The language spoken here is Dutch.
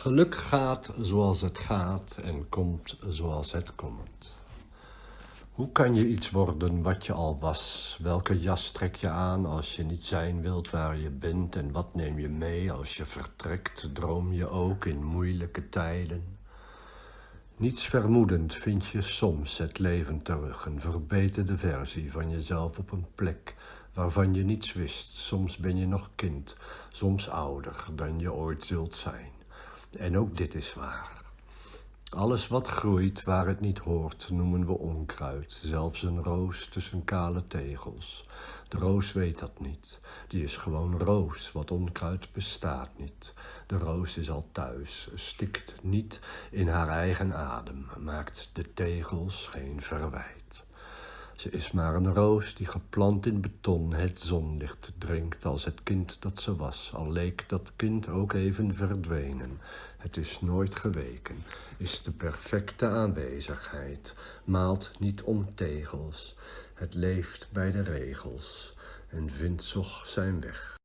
Geluk gaat zoals het gaat en komt zoals het komt. Hoe kan je iets worden wat je al was? Welke jas trek je aan als je niet zijn wilt waar je bent? En wat neem je mee als je vertrekt? Droom je ook in moeilijke tijden? Niets vermoedend vind je soms het leven terug, een verbeterde versie van jezelf op een plek waarvan je niets wist. Soms ben je nog kind, soms ouder dan je ooit zult zijn. En ook dit is waar. Alles wat groeit waar het niet hoort, noemen we onkruid. Zelfs een roos tussen kale tegels. De roos weet dat niet. Die is gewoon roos, wat onkruid bestaat niet. De roos is al thuis, stikt niet in haar eigen adem, maakt de tegels geen verwijt. Ze is maar een roos die geplant in beton het zonlicht drinkt als het kind dat ze was, al leek dat kind ook even verdwenen. Het is nooit geweken, is de perfecte aanwezigheid, maalt niet om tegels. Het leeft bij de regels en vindt toch zijn weg.